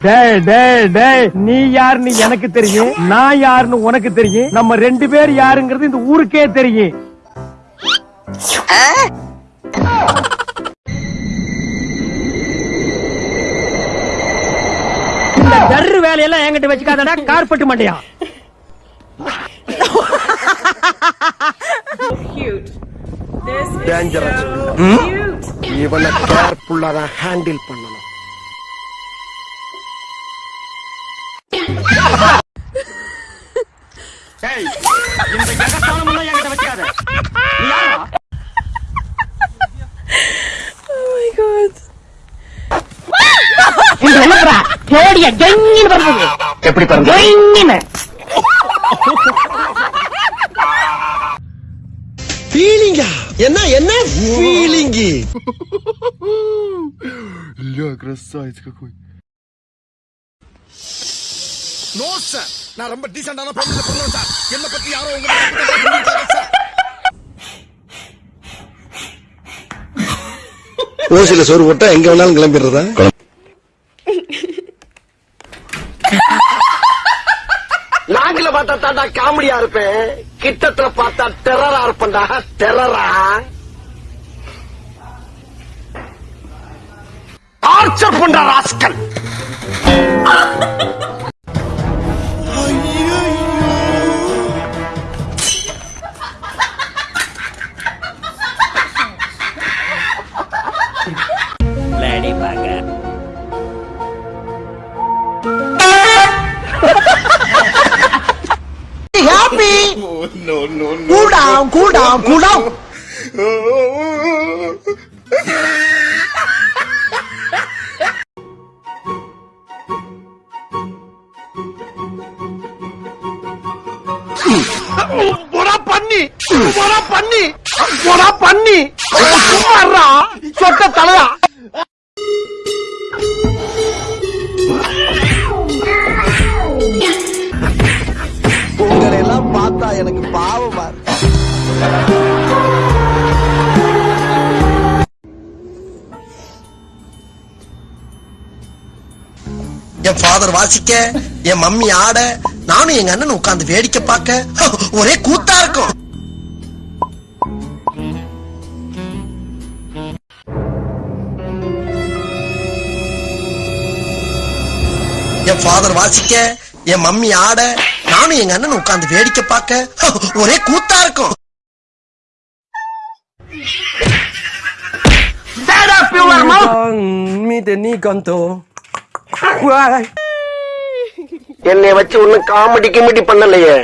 டேய் டேய் டேய் நீ யாருன்னு எனக்கு தெரியும் நான் யாருன்னு உனக்கு தெரியும் நம்ம ரெண்டு பேர் யாருங்கிறது இந்த ஊருக்கே தெரியும் இந்த டர்ரு வேலையெல்லாம் என்கிட்ட வச்சுக்காதடா கார்பெட் மண்டையா cute. This is Dangerous. so cute. இவனை கேர்ஃபுல்லா தான் ஹேண்டில் பண்ணணும் ஜோடிய ஜெங்கின்னு வருது எப்படி பாருங்க ஜெங்கின்னு ஃபீலிங்கா என்ன என்ன ஃபீலிங் Ля, красавец какой. நோ சார் நான் ரொம்ப டீசென்டான ஃபேமிலில பிறந்தவன் சார் என்ன பத்தி யாரோ உங்களுக்கு ஓசில சோறு போட்டா எங்க வேணாலும் கிளம்பிடுறதா நாங்கள பார்த்தா தாண்டா காமெடியா இருப்பேன். கிட்டத்துல பார்த்தா டெரரா இருப்பேன்டா. டெரரா டார்ச்சர் பண்ற rascal. Happy. No, no, no. Cool down, cool down, cool down. போடா பண்ணி போடா பண்ணி போடா பண்ணி சும்மாறா சொட்ட தலையா எனக்கு பாவமா என் ஃபாதர் வாசிக்க என் மம்மி ஆட நானும் எங்க அண்ணன் உட்கார்ந்து வேடிக்கை பார்க்க ஒரே கூத்தா இருக்கும். என் ஃபாதர் வாசிக்க என் மம்மி ஆட நானும் எங்க அண்ணன் உட்கார்ந்து வேடிக்கை பார்க்க ஒரே கூத்தா இருக்கும். என்னை வச்சு ஒன்னும் காமெடி கிமெடி பண்ணலையே.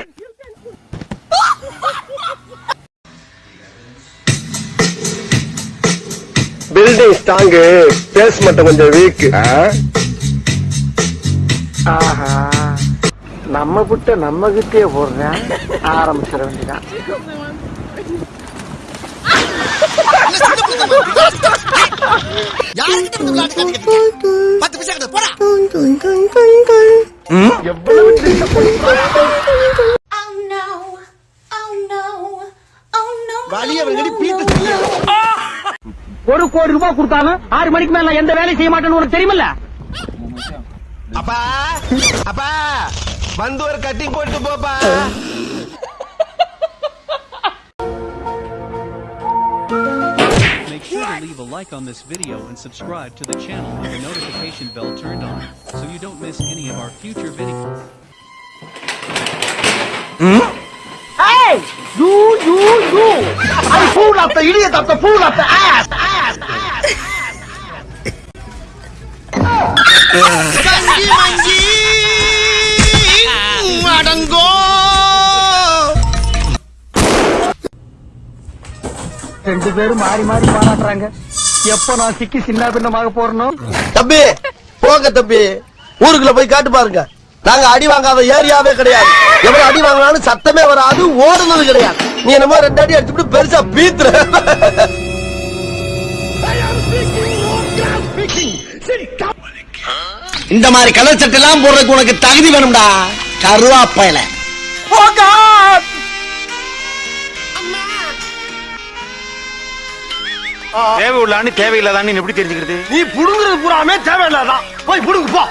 பில்டிங் ஸ்ட்ராங்கு பேஸ் மட்டும் கொஞ்சம் வீக் ஆஹா. நம்ம புட்ட நம்ம கிட்டே போடுறேன் ஆரம்பிச்சிட வேண்டியதான் ஒரு கோடி ரூபாய் கொடுத்தாலும் ஆறு மணிக்கு மேல எந்த வேலையும் செய்ய மாட்டேன்னு உனக்கு தெரியுமில்ல? அப்பா அப்பா. வந்து ஒரு கட்டிங் போட்டு போப்பா Make sure to leave a like on this video and subscribe to the channel with the notification bell turned on, so you don't miss any of our future videos. Hey! You, you, you! I fool of the idiot of the fool of the ass! ass, ass. அடங்கோ ரெண்டு பேரும் மாறி மாறி பாராட்டுறாங்க. எப்ப நான் சிக்கி சின்ன பின்னமாக போறனோ? தம்பி போங்க தம்பி. ஊருக்குள்ள போய் காட்டு பாருங்க. நாங்க அடி வாங்காத ஏரியாவே கிடையாது. எவ்வளவு அடி வாங்கினாலும் சத்தமே வராது ஓடுனது கிடையாது. நீ என்னமோ ரெண்டு அடி அடிச்சுட்டு பெருசா பீத்துற. இந்த மாதிரி கலர் சட்டை எல்லாம் போடுறதுக்கு உனக்கு தகுதி வேணும்டா. கருவாப்பையில. தேவை உள்ளான்னு தேவையில்லாதான்னு எப்படி தெரிஞ்சுக்கிறது? நீ புடுங்குறது பூராமே தேவையில்லாதான். போய் புடுங்கு போ.